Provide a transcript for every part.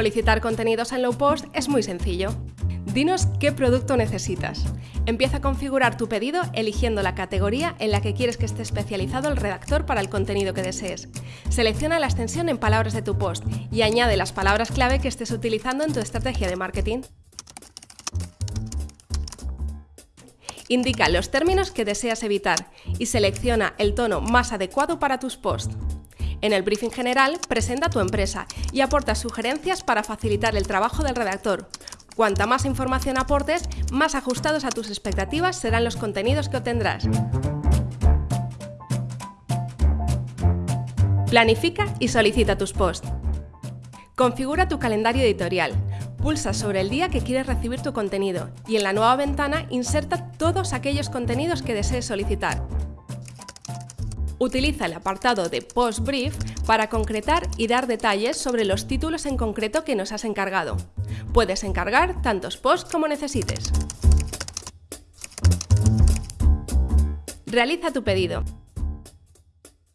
Solicitar contenidos en Low Post es muy sencillo. Dinos qué producto necesitas. Empieza a configurar tu pedido eligiendo la categoría en la que quieres que esté especializado el redactor para el contenido que desees. Selecciona la extensión en palabras de tu post y añade las palabras clave que estés utilizando en tu estrategia de marketing. Indica los términos que deseas evitar y selecciona el tono más adecuado para tus posts. En el briefing general, presenta tu empresa y aporta sugerencias para facilitar el trabajo del redactor. Cuanta más información aportes, más ajustados a tus expectativas serán los contenidos que obtendrás. Planifica y solicita tus posts. Configura tu calendario editorial. Pulsa sobre el día que quieres recibir tu contenido y en la nueva ventana inserta todos aquellos contenidos que desees solicitar. Utiliza el apartado de Post Brief para concretar y dar detalles sobre los títulos en concreto que nos has encargado. Puedes encargar tantos posts como necesites. Realiza tu pedido.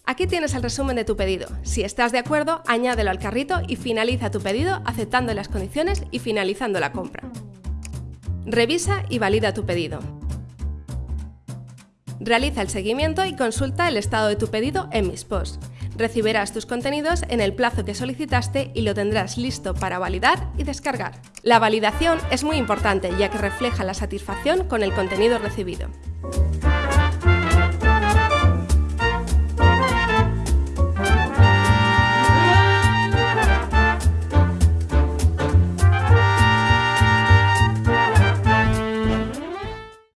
Aquí tienes el resumen de tu pedido. Si estás de acuerdo, añádelo al carrito y finaliza tu pedido aceptando las condiciones y finalizando la compra. Revisa y valida tu pedido. Realiza el seguimiento y consulta el estado de tu pedido en Mis Posts. Recibirás tus contenidos en el plazo que solicitaste y lo tendrás listo para validar y descargar. La validación es muy importante ya que refleja la satisfacción con el contenido recibido.